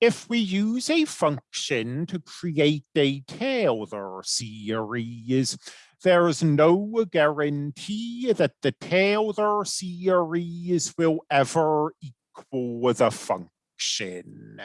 if we use a function to create a Taylor series, there's no guarantee that the Taylor series will ever equal the function.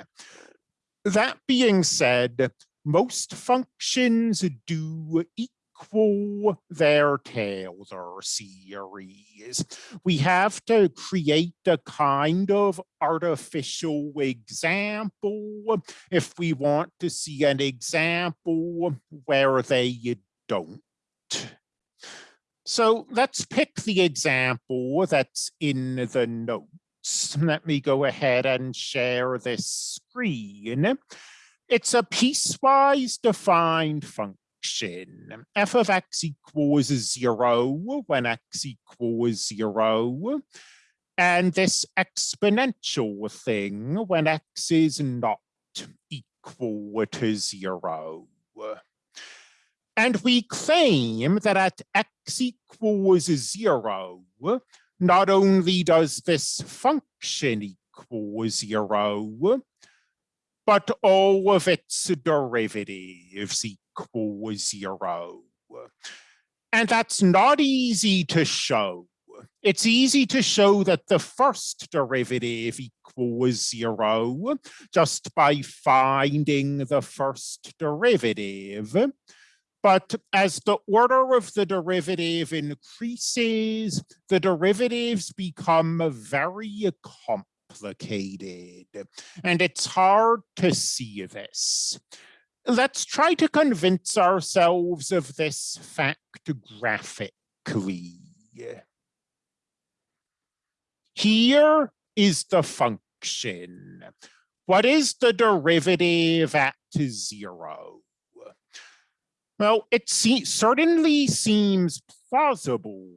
That being said, most functions do equal equal their Taylor series. We have to create a kind of artificial example if we want to see an example where they don't. So let's pick the example that's in the notes. Let me go ahead and share this screen. It's a piecewise defined function function. f of x equals zero when x equals zero. And this exponential thing when x is not equal to zero. And we claim that at x equals zero, not only does this function equal zero, but all of its derivatives equal zero. And that's not easy to show. It's easy to show that the first derivative equals zero just by finding the first derivative. But as the order of the derivative increases, the derivatives become very complicated. And it's hard to see this. Let's try to convince ourselves of this fact graphically. Here is the function. What is the derivative at zero? Well, it se certainly seems plausible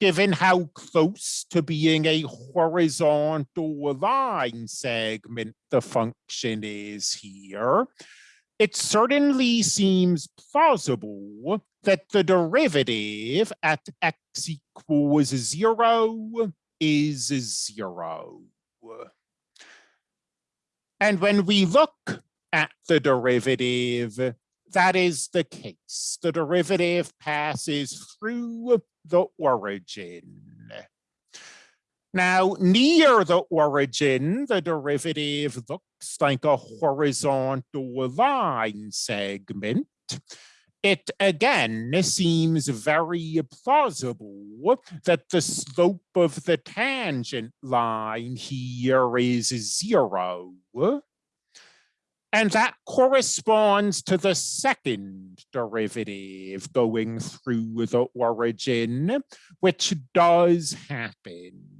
given how close to being a horizontal line segment the function is here it certainly seems plausible that the derivative at x equals zero is zero. And when we look at the derivative, that is the case. The derivative passes through the origin. Now, near the origin, the derivative looks like a horizontal line segment. It again seems very plausible that the slope of the tangent line here is zero. And that corresponds to the second derivative going through the origin, which does happen.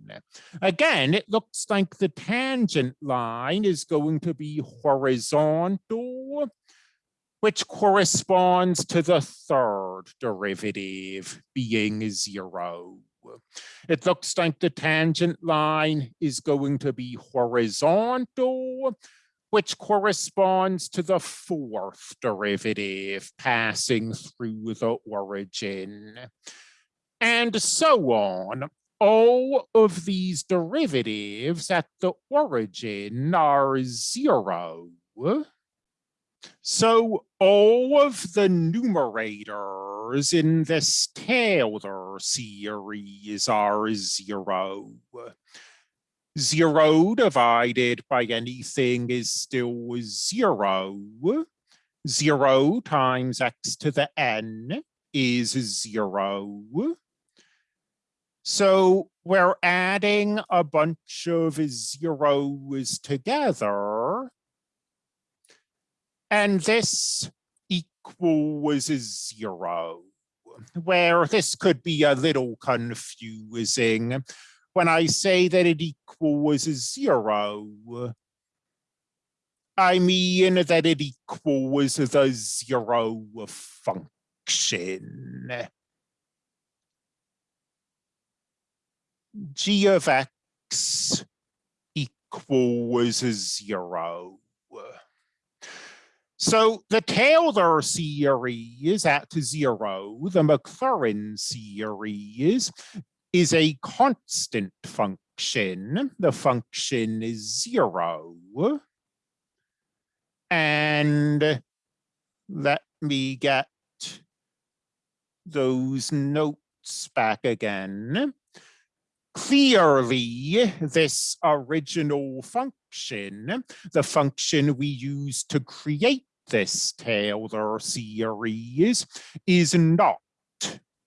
Again, it looks like the tangent line is going to be horizontal, which corresponds to the third derivative being zero. It looks like the tangent line is going to be horizontal, which corresponds to the fourth derivative passing through the origin. And so on. All of these derivatives at the origin are zero. So all of the numerators in this Taylor series are zero. Zero divided by anything is still zero. Zero times x to the n is zero. So we're adding a bunch of zeros together. And this equals zero, where this could be a little confusing when I say that it equals zero, I mean that it equals the zero function. G of x equals zero. So the Taylor series at zero, the Maclaurin series, is a constant function. The function is zero. And let me get those notes back again. Clearly, this original function, the function we use to create this Taylor series, is not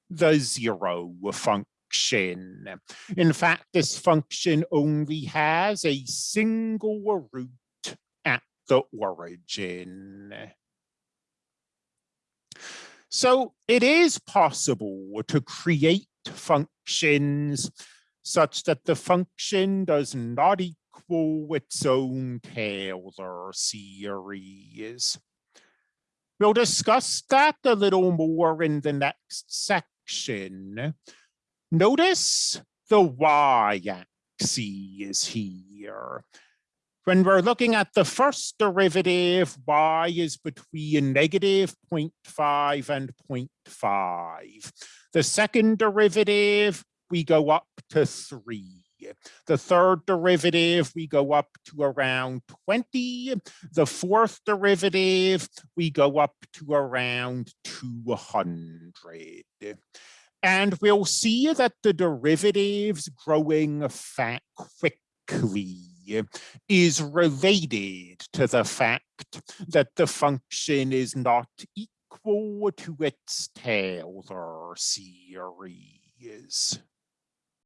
the zero function. In fact, this function only has a single root at the origin. So it is possible to create functions such that the function does not equal its own Taylor series. We'll discuss that a little more in the next section. Notice the y-axis here. When we're looking at the first derivative, y is between negative 0.5 and 0.5. The second derivative, we go up to 3. The third derivative, we go up to around 20. The fourth derivative, we go up to around 200. And we'll see that the derivatives growing fat quickly is related to the fact that the function is not equal to its Taylor series.